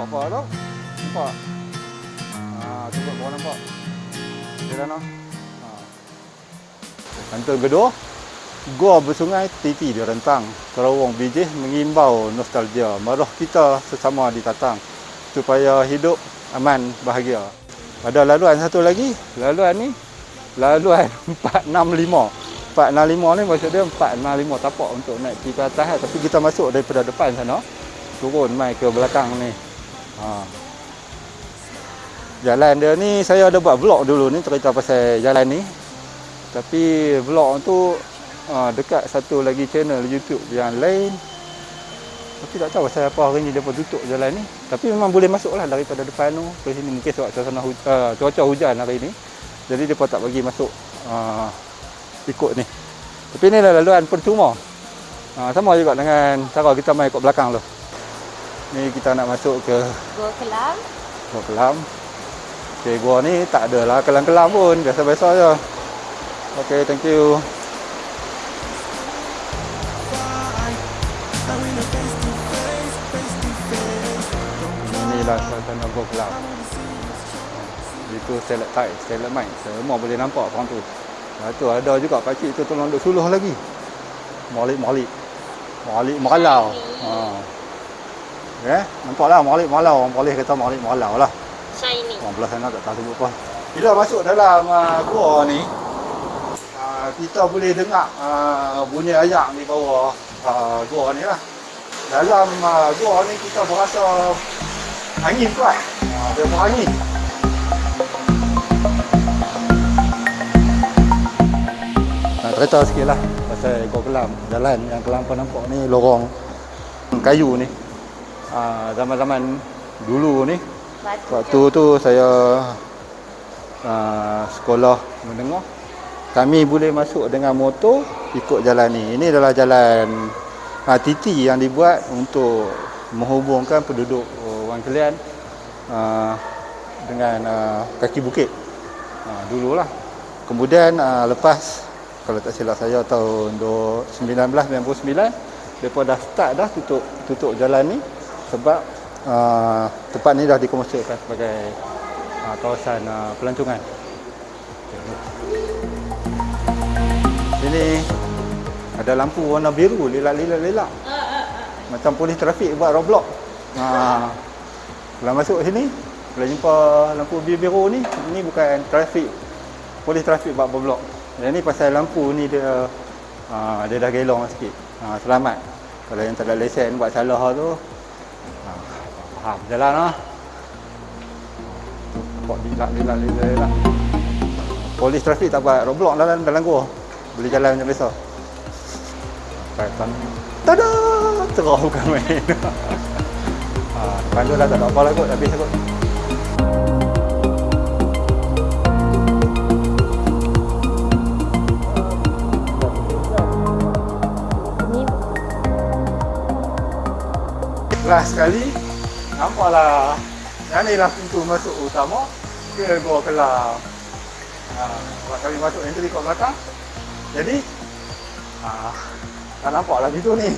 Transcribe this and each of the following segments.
nampak apa tau. Nampak. Ha, cuba kau nampak. Okey dah noh. Ha. Kantun kedua, Gua Bersungai Titi di Rentang, Terawang Bijih mengimbau nostalgia maruh kita sesama di Tatang supaya hidup aman bahagia. Ada laluan satu lagi, laluan ni laluan 465. 465 ni maksud dia 465 tapak untuk naik pergi ke atas tapi kita masuk daripada depan sana turun mai ke belakang ni. Ha. Jalan dia ni saya ada buat vlog dulu ni cerita pasal jalan ni. Tapi vlog tu ha, dekat satu lagi channel YouTube yang lain. Tapi tak tahu saya apa hari ni dia pun tutup jalan ni. Tapi memang boleh masuk lah daripada depan tu ke sini mungkin sebab suasana hu- uh, cuaca hujan hari ni. Jadi dia pun tak bagi masuk uh, ikut ni. Tapi ni dah laluan percuma. Ha, sama juga dengan cara kita main ikut belakang tu. Ni kita nak masuk ke Gua kelam. Gua Kelam. Okey, gua ni tak ada lah kelam-kelam pun, biasa-biasa je. Okey, thank you. Inilah suasana Gua Kelam. Itu stalactite, stalagmite. Semua boleh nampak orang tu. Lepas tu ada juga pakcik tu tolong duk suluh lagi. Malik-malik. Malik malau. Ha. Ya, nampaklah malik malau. Orang boleh kata malik malau lah. Shiny. Orang belah sana tak tahu sebut apa. Bila masuk dalam uh, gua ni, uh, kita boleh dengar uh, bunyi ayak di bawah uh, gua ni lah. Dalam uh, gua ni kita berasa angin kuat. Uh, dia berangin. Nak cerita sikit lah pasal gua kelam. Jalan yang kelam kau nampak ni lorong kayu ni. Uh, zaman-zaman dulu ni Batu Waktu tu saya uh, sekolah menengah kami boleh masuk dengan motor ikut jalan ni. Ini adalah jalan uh, titi yang dibuat untuk menghubungkan penduduk uh, Wang Kelian uh, dengan uh, kaki bukit. Uh, dululah. Kemudian uh, lepas kalau tak silap saya tahun 1999 depa dah start dah tutup tutup jalan ni sebab uh, tempat ni dah dikomersialkan sebagai uh, kawasan uh, pelancongan. Sini ada lampu warna biru lelak-lelak-lelak. Macam polis trafik buat roadblock. Ha. Kalau masuk sini, kalau jumpa lampu biru-biru ni, ini bukan trafik. Polis trafik buat block. Yang ni pasal lampu ni dia ha, dia dah gelong sikit. Ha, selamat. Kalau yang tak ada lesen buat salah tu, faham jalan lah. Nampak lelak-lelak-lelak. Polis trafik tak buat roadblock dalam dalam gua. Boleh jalan macam biasa. Kaitan. Tada! Cerah bukan main. ha, depan tu dah tak ada apa lah kot. Habis kot. Last sekali, nampaklah yang ni lah pintu masuk utama ke Gua Kelam. Ha, buat kami masuk entry kat belakang. Jadi, ha, tak nampaklah pintu ni.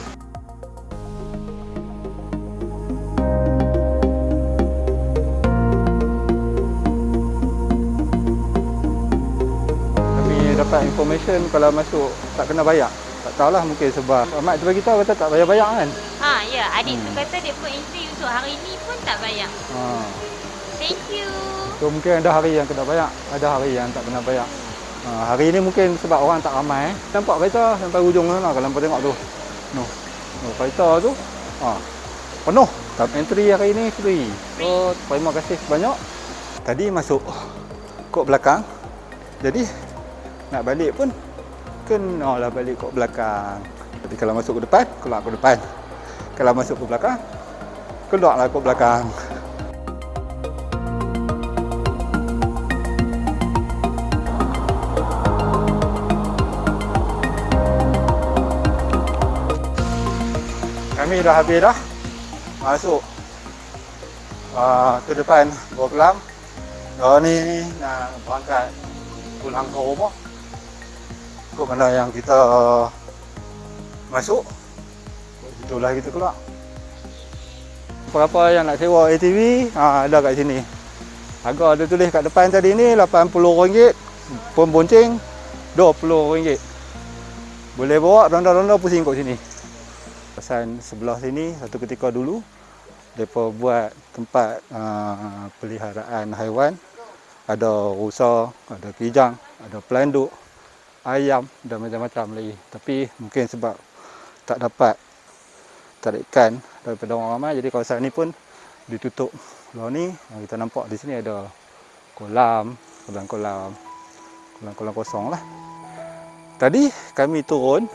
Dapat information kalau masuk tak kena bayar. Tak tahulah mungkin sebab Ahmad tu bagi tahu kata tak bayar bayar kan. Ha, ya. Adik tu Hmm. kata dia pun entry untuk hari ni pun tak bayar. Ha. Thank you. So mungkin ada hari yang kena bayar, ada hari yang tak kena bayar. Ha, hari ni mungkin sebab orang tak ramai. Eh. Nampak kereta sampai ujung sana kalau nampak tengok tu. No. No kereta tu. Ha. Penuh. Tapi entry hari ni free. So terima kasih banyak. Tadi masuk kok belakang. Jadi nak balik pun kenalah balik kok belakang. Jadi kalau masuk ke depan, keluar ke depan. Kalau masuk ke belakang, keluarlah ke belakang. Kami dah habis dah masuk uh, ke depan Gua Kelam. Oh ni nak berangkat pulang ke rumah. Kok mana yang kita masuk, itulah kita keluar. Siapa-siapa yang nak sewa ATV, ha, ada kat sini. Harga ada tulis kat depan tadi ni RM80. Pembonceng RM20. Boleh bawa ronda-ronda pusing kat sini. Pesan sebelah sini satu ketika dulu mereka buat tempat uh, peliharaan haiwan. Ada rusa, ada kijang, ada pelanduk, ayam dan macam-macam lagi. Tapi mungkin sebab tak dapat tarikan daripada orang ramai jadi kawasan ni pun ditutup. Luar ni kita nampak di sini ada kolam, kolam-kolam, kolam-kolam kosong lah. Tadi kami turun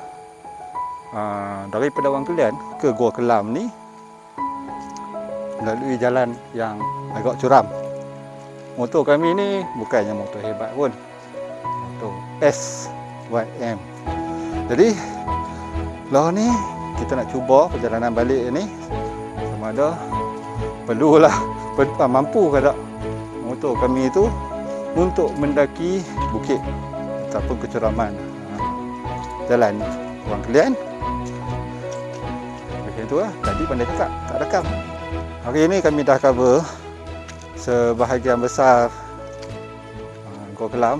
uh, daripada Wang Kelian ke Gua Kelam ni melalui jalan yang agak curam. Motor kami ni bukannya motor hebat pun. Motor SYM. Jadi lah ni kita nak cuba perjalanan balik ni. Sama ada perlulah per, ah, mampu ke tak? Motor kami itu untuk mendaki bukit ataupun kecuraman ah, jalan orang kalian. Macam tu lah. Tadi pandai cakap tak rekam hari ini kami dah cover sebahagian besar uh, Gua Kelam.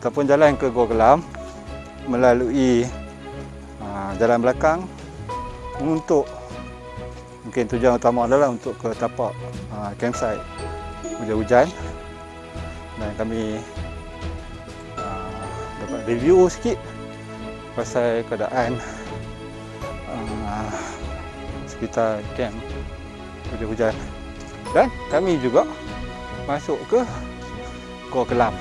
Ataupun jalan ke Gua Kelam melalui jalan belakang untuk mungkin tujuan utama adalah untuk ke tapak uh, campsite. Hujan-hujan dan kami uh, dapat review sikit pasal keadaan uh, sekitar camp hujan-hujan dan kami juga masuk ke Gua Kelam.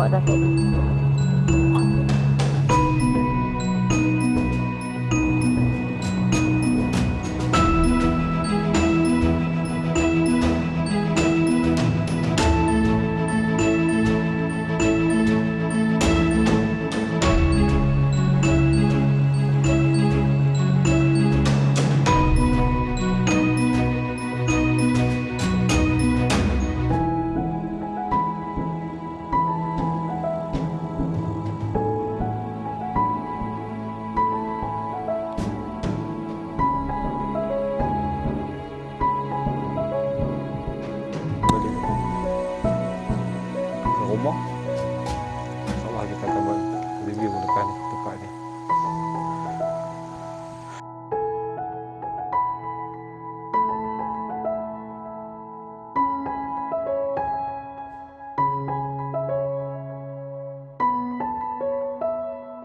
我的。给